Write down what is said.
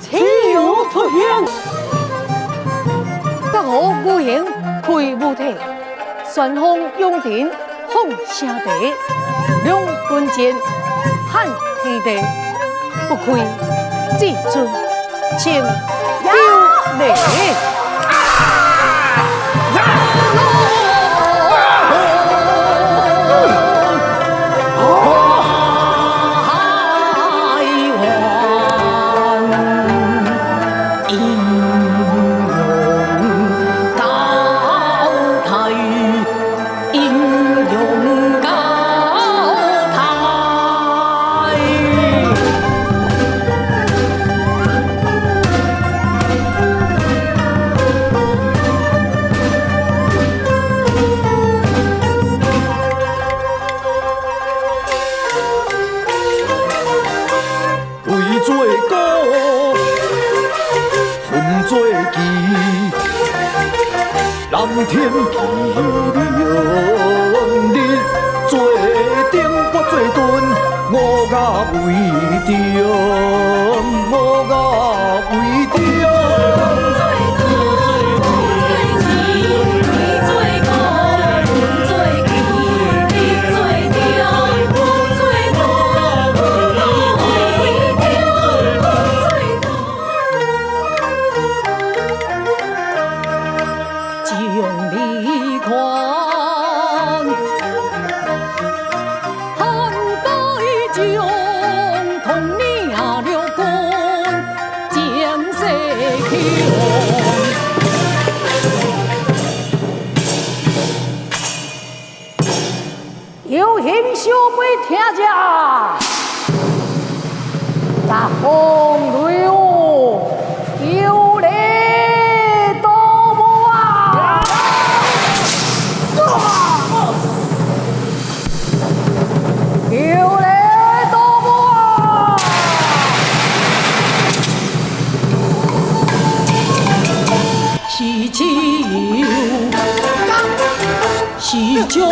岂有此言？得我孤影配无体，顺风用典红下地，两棍剑汉天地，不愧至尊情有礼。天气凉，日做顶我做盾，我甲为着，有英雄为天下，大哥酒有江将